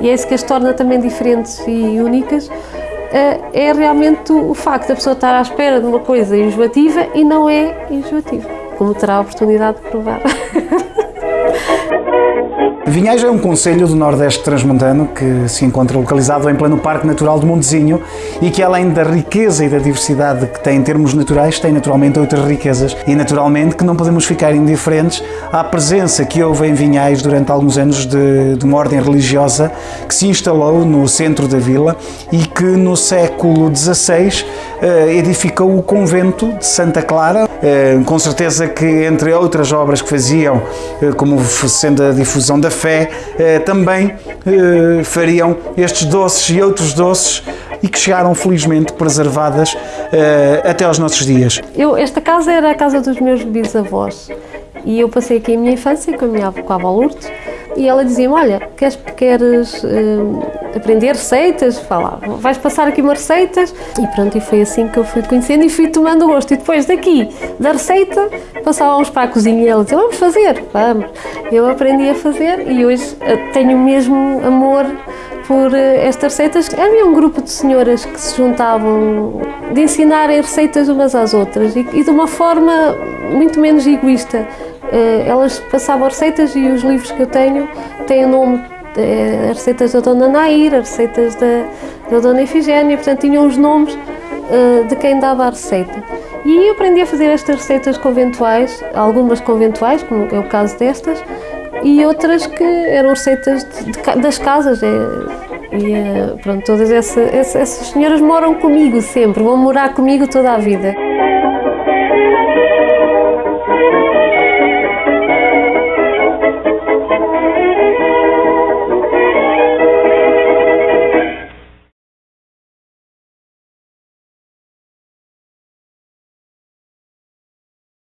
e é isso que as torna também diferentes e únicas, eh, é realmente o facto da pessoa estar à espera de uma coisa enjoativa e não é enjoativa, como terá a oportunidade de provar. Vinhais é um concelho do Nordeste Transmontano que se encontra localizado em pleno Parque Natural do Montezinho e que, além da riqueza e da diversidade que tem em termos naturais, tem naturalmente outras riquezas. E, naturalmente, que não podemos ficar indiferentes à presença que houve em Vinhais durante alguns anos de, de uma ordem religiosa que se instalou no centro da vila e que, no século XVI, eh, edificou o convento de Santa Clara, eh, com certeza que, entre outras obras que faziam, eh, como sendo a difusão da também fariam estes doces e outros doces e que chegaram felizmente preservadas até aos nossos dias. Eu, esta casa era a casa dos meus bisavós e eu passei aqui a minha infância com a minha com a avó Lourdes e ela dizia-me, olha, queres, queres aprender receitas? Fala, vais passar aqui umas receitas e pronto, e foi assim que eu fui conhecendo e fui tomando gosto e depois daqui, da receita, passávamos para a cozinha e ela dizia, vamos fazer, vamos. Eu aprendi a fazer e hoje uh, tenho mesmo amor por uh, estas receitas. Havia um grupo de senhoras que se juntavam de ensinarem receitas umas às outras e, e de uma forma muito menos egoísta eh, elas passavam receitas e os livros que eu tenho têm o nome eh, as receitas da Dona Nair, as receitas da, da Dona Efigénia, portanto tinham os nomes eh, de quem dava a receita. E eu aprendi a fazer estas receitas conventuais, algumas conventuais, como é o caso destas, e outras que eram receitas de, de, das casas. E pronto, todas essa, essas senhoras moram comigo sempre, vão morar comigo toda a vida.